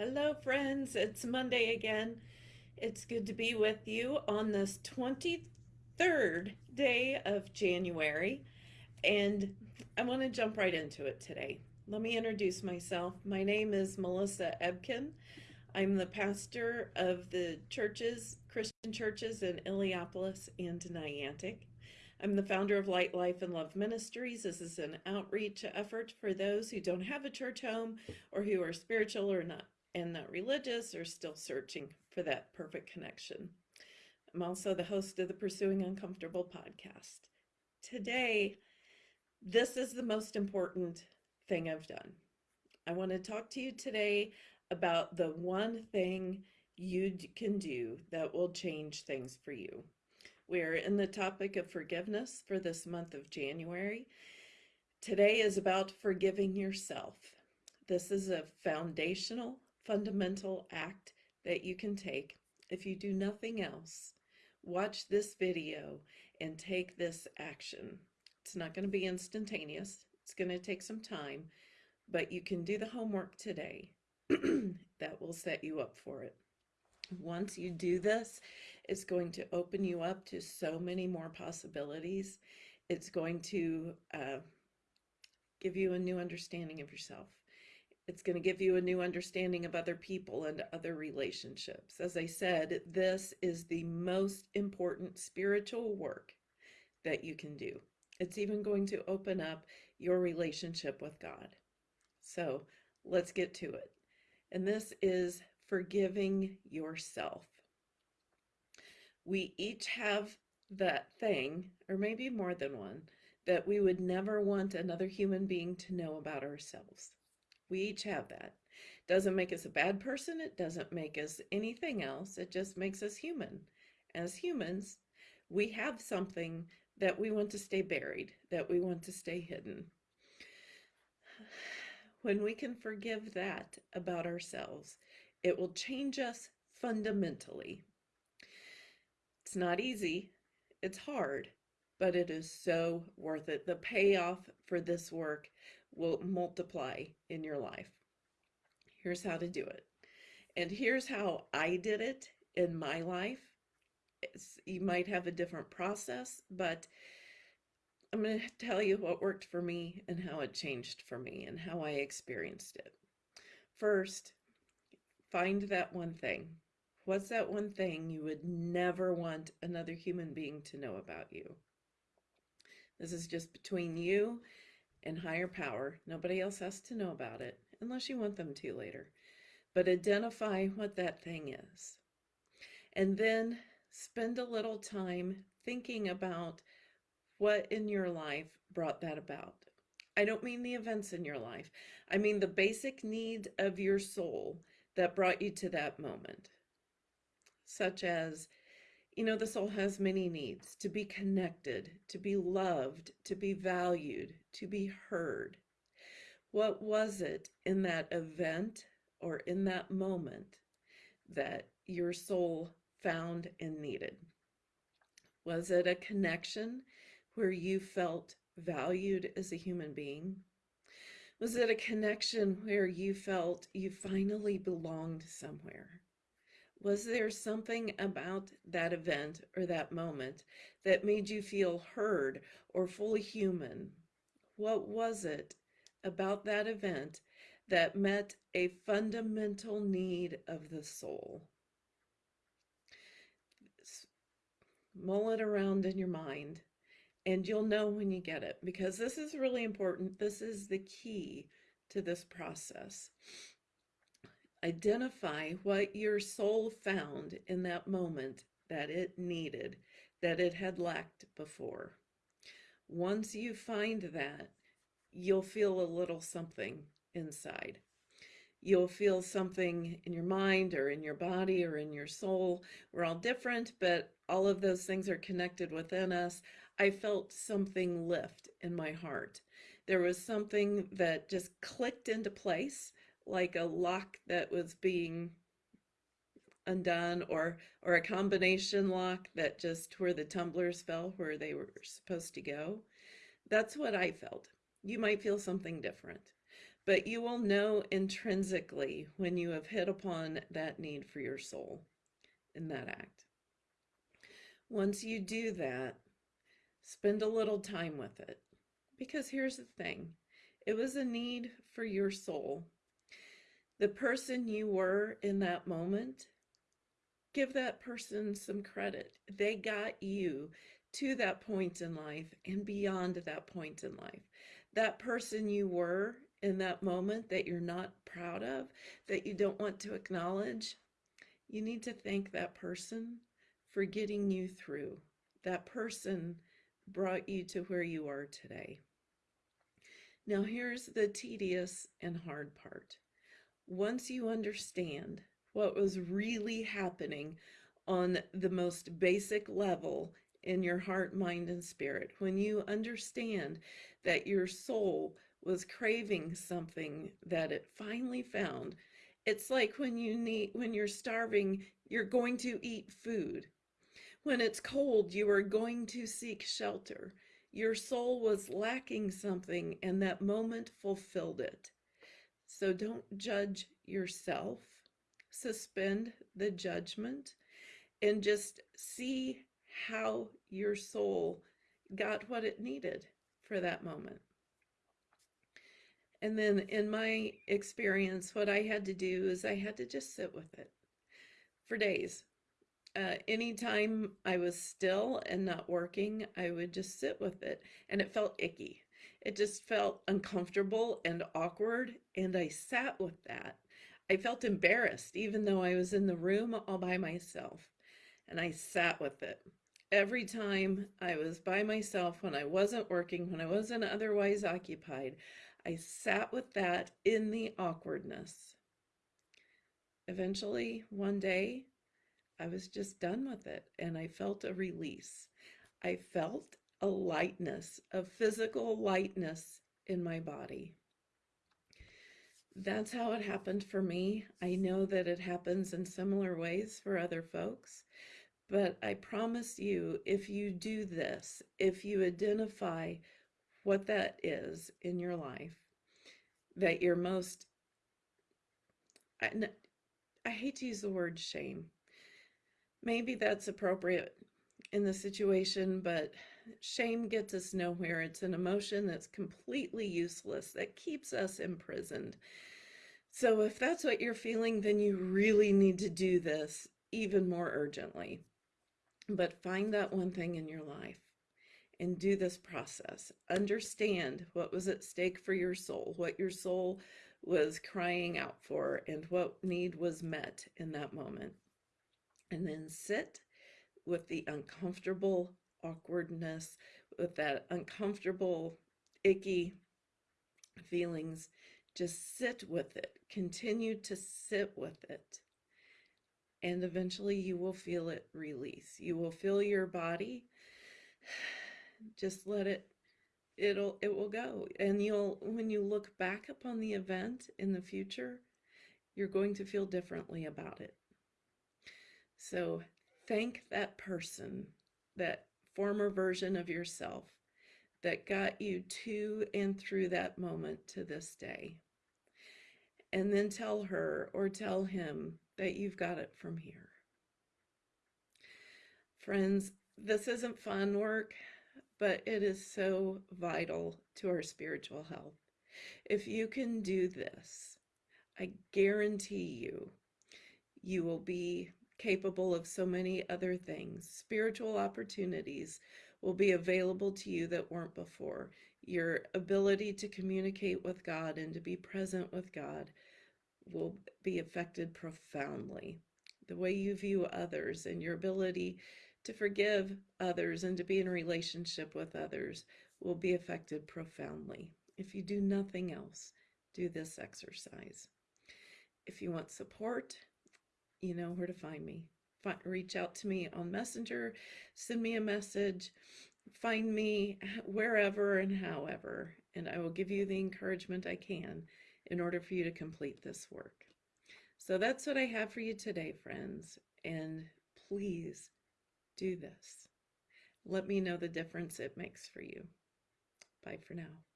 Hello, friends. It's Monday again. It's good to be with you on this 23rd day of January. And I want to jump right into it today. Let me introduce myself. My name is Melissa Ebken. I'm the pastor of the churches, Christian churches in Illiopolis and Niantic. I'm the founder of Light Life and Love Ministries. This is an outreach effort for those who don't have a church home or who are spiritual or not and not religious or still searching for that perfect connection. I'm also the host of the Pursuing Uncomfortable podcast. Today, this is the most important thing I've done. I want to talk to you today about the one thing you can do that will change things for you. We're in the topic of forgiveness for this month of January. Today is about forgiving yourself. This is a foundational fundamental act that you can take if you do nothing else. Watch this video and take this action. It's not going to be instantaneous. It's going to take some time, but you can do the homework today. that will set you up for it. Once you do this, it's going to open you up to so many more possibilities. It's going to uh, give you a new understanding of yourself. It's going to give you a new understanding of other people and other relationships. As I said, this is the most important spiritual work that you can do. It's even going to open up your relationship with God. So let's get to it. And this is forgiving yourself. We each have that thing, or maybe more than one, that we would never want another human being to know about ourselves. We each have that. Doesn't make us a bad person. It doesn't make us anything else. It just makes us human. As humans, we have something that we want to stay buried, that we want to stay hidden. When we can forgive that about ourselves, it will change us fundamentally. It's not easy, it's hard, but it is so worth it. The payoff for this work will multiply in your life. Here's how to do it. And here's how I did it in my life. It's, you might have a different process, but I'm going to tell you what worked for me and how it changed for me and how I experienced it. First, find that one thing. What's that one thing you would never want another human being to know about you? This is just between you and higher power. Nobody else has to know about it unless you want them to later. But identify what that thing is. And then spend a little time thinking about what in your life brought that about. I don't mean the events in your life. I mean the basic need of your soul that brought you to that moment, such as you know, the soul has many needs to be connected, to be loved, to be valued, to be heard. What was it in that event or in that moment that your soul found and needed? Was it a connection where you felt valued as a human being? Was it a connection where you felt you finally belonged somewhere? Was there something about that event or that moment that made you feel heard or fully human? What was it about that event that met a fundamental need of the soul? Mull it around in your mind and you'll know when you get it because this is really important. This is the key to this process. Identify what your soul found in that moment that it needed, that it had lacked before. Once you find that, you'll feel a little something inside. You'll feel something in your mind or in your body or in your soul. We're all different, but all of those things are connected within us. I felt something lift in my heart. There was something that just clicked into place like a lock that was being undone or or a combination lock that just where the tumblers fell where they were supposed to go that's what i felt you might feel something different but you will know intrinsically when you have hit upon that need for your soul in that act. Once you do that, spend a little time with it. Because here's the thing it was a need for your soul. The person you were in that moment, give that person some credit. They got you to that point in life and beyond that point in life. That person you were in that moment that you're not proud of, that you don't want to acknowledge, you need to thank that person for getting you through. That person brought you to where you are today. Now, here's the tedious and hard part. Once you understand what was really happening on the most basic level in your heart, mind, and spirit, when you understand that your soul was craving something that it finally found, it's like when you need when you're starving, you're going to eat food. When it's cold, you are going to seek shelter. Your soul was lacking something, and that moment fulfilled it. So don't judge yourself. Suspend the judgment and just see how your soul got what it needed for that moment. And then in my experience, what I had to do is I had to just sit with it for days. Uh, anytime I was still and not working, I would just sit with it and it felt icky. It just felt uncomfortable and awkward. And I sat with that. I felt embarrassed, even though I was in the room all by myself. And I sat with it. Every time I was by myself, when I wasn't working, when I wasn't otherwise occupied, I sat with that in the awkwardness. Eventually, one day, I was just done with it and I felt a release. I felt a lightness, a physical lightness in my body. That's how it happened for me. I know that it happens in similar ways for other folks, but I promise you, if you do this, if you identify what that is in your life that you're most I, I hate to use the word shame. Maybe that's appropriate in the situation, but shame gets us nowhere. It's an emotion that's completely useless, that keeps us imprisoned. So if that's what you're feeling, then you really need to do this even more urgently. But find that one thing in your life and do this process. Understand what was at stake for your soul, what your soul was crying out for, and what need was met in that moment. And then sit with the uncomfortable awkwardness, with that uncomfortable, icky feelings. Just sit with it. Continue to sit with it. And eventually you will feel it release. You will feel your body just let it it'll it will go and you'll when you look back upon the event in the future you're going to feel differently about it so thank that person that former version of yourself that got you to and through that moment to this day and then tell her or tell him that you've got it from here friends this isn't fun work but it is so vital to our spiritual health. If you can do this, I guarantee you, you will be capable of so many other things. Spiritual opportunities will be available to you that weren't before. Your ability to communicate with God and to be present with God will be affected profoundly. The way you view others and your ability to forgive others and to be in a relationship with others will be affected profoundly. If you do nothing else, do this exercise. If you want support, you know where to find me. Find, reach out to me on Messenger, send me a message, find me wherever and however, and I will give you the encouragement I can in order for you to complete this work. So that's what I have for you today, friends. And please do this. Let me know the difference it makes for you. Bye for now.